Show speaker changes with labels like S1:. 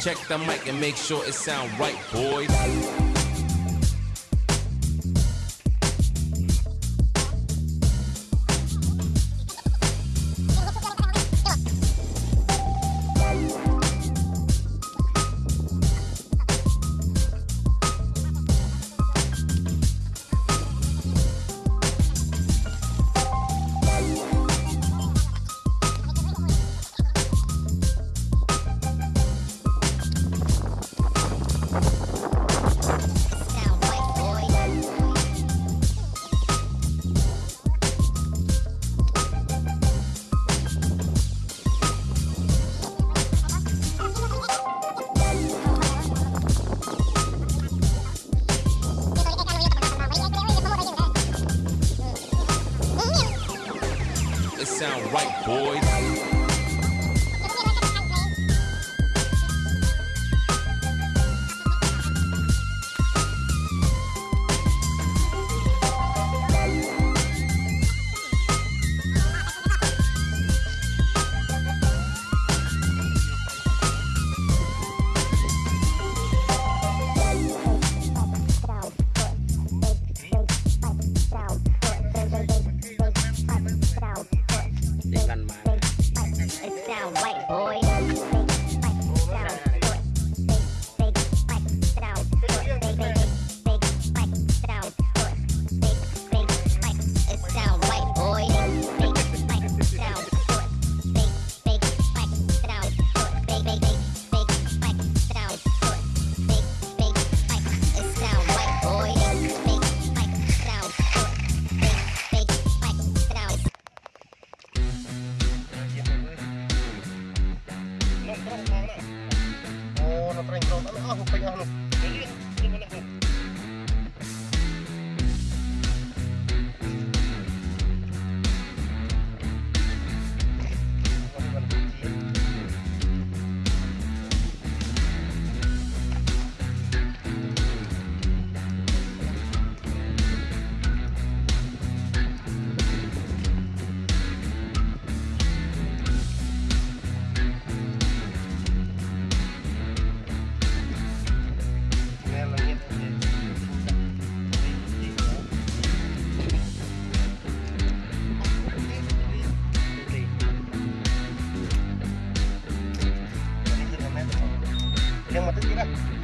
S1: Check the mic and make sure it sound right, boys. Right, boys.
S2: Yang mati tidak?